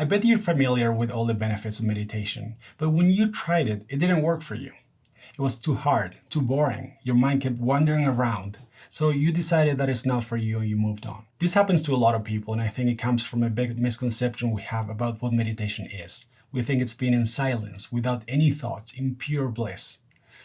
I bet you're familiar with all the benefits of meditation, but when you tried it, it didn't work for you. It was too hard, too boring, your mind kept wandering around, so you decided that it's not for you and you moved on. This happens to a lot of people and I think it comes from a big misconception we have about what meditation is. We think it's being in silence, without any thoughts, in pure bliss.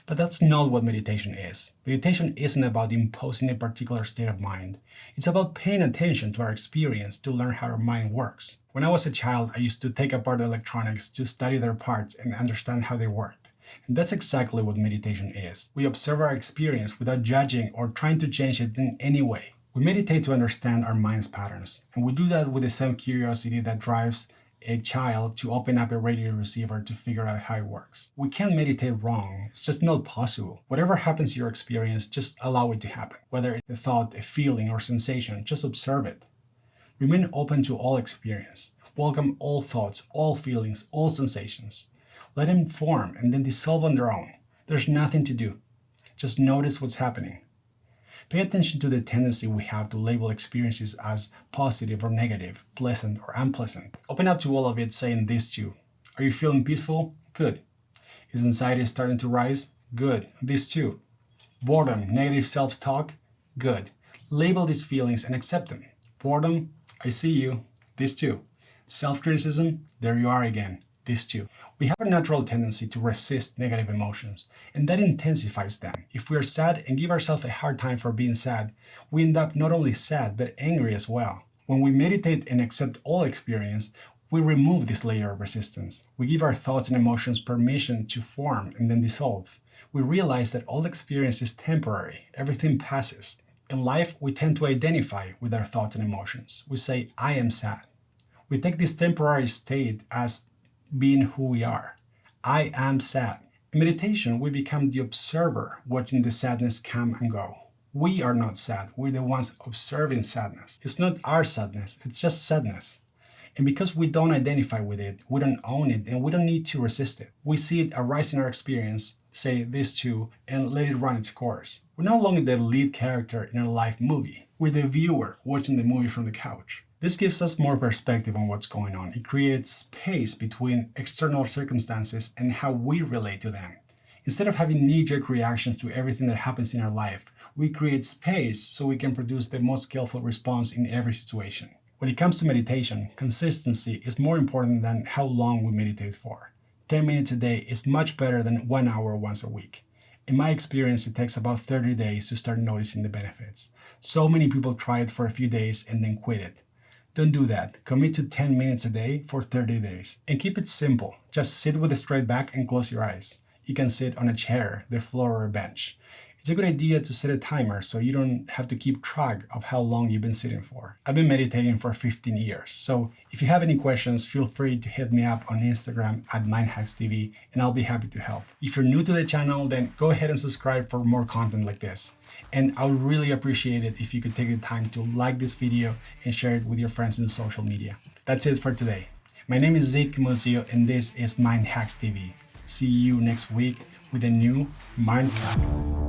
But that's not what meditation is. Meditation isn't about imposing a particular state of mind. It's about paying attention to our experience to learn how our mind works. When I was a child, I used to take apart electronics to study their parts and understand how they worked. And that's exactly what meditation is. We observe our experience without judging or trying to change it in any way. We meditate to understand our mind's patterns, and we do that with the same curiosity that drives a child to open up a radio receiver to figure out how it works. We can't meditate wrong, it's just not possible. Whatever happens in your experience, just allow it to happen. Whether it's a thought, a feeling, or sensation, just observe it. Remain open to all experience. Welcome all thoughts, all feelings, all sensations. Let them form and then dissolve on their own. There's nothing to do. Just notice what's happening. Pay attention to the tendency we have to label experiences as positive or negative, pleasant or unpleasant. Open up to all of it saying this too. Are you feeling peaceful? Good. Is anxiety starting to rise? Good. This too. Boredom, negative self-talk? Good. Label these feelings and accept them. Boredom? I see you. This too. Self-criticism? There you are again these two. We have a natural tendency to resist negative emotions, and that intensifies them. If we are sad and give ourselves a hard time for being sad, we end up not only sad, but angry as well. When we meditate and accept all experience, we remove this layer of resistance. We give our thoughts and emotions permission to form and then dissolve. We realize that all experience is temporary, everything passes. In life, we tend to identify with our thoughts and emotions. We say, I am sad. We take this temporary state as being who we are. I am sad. In meditation, we become the observer watching the sadness come and go. We are not sad, we're the ones observing sadness. It's not our sadness, it's just sadness. And because we don't identify with it, we don't own it, and we don't need to resist it. We see it arise in our experience, say this too, and let it run its course. We're no longer the lead character in a live movie. We're the viewer watching the movie from the couch. This gives us more perspective on what's going on. It creates space between external circumstances and how we relate to them. Instead of having knee-jerk reactions to everything that happens in our life, we create space so we can produce the most skillful response in every situation. When it comes to meditation, consistency is more important than how long we meditate for. 10 minutes a day is much better than one hour once a week. In my experience, it takes about 30 days to start noticing the benefits. So many people try it for a few days and then quit it. Don't do that. Commit to 10 minutes a day for 30 days. And keep it simple. Just sit with a straight back and close your eyes. You can sit on a chair, the floor, or a bench. It's a good idea to set a timer so you don't have to keep track of how long you've been sitting for. I've been meditating for 15 years, so if you have any questions, feel free to hit me up on Instagram at MindHacksTV and I'll be happy to help. If you're new to the channel, then go ahead and subscribe for more content like this. And I would really appreciate it if you could take the time to like this video and share it with your friends in social media. That's it for today. My name is Zeke Musio and this is Mind Hacks TV. See you next week with a new Mind Hack.